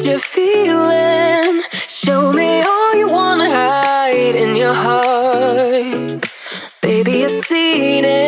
what you're feeling. Show me all you wanna hide in your heart. Baby, I've seen it.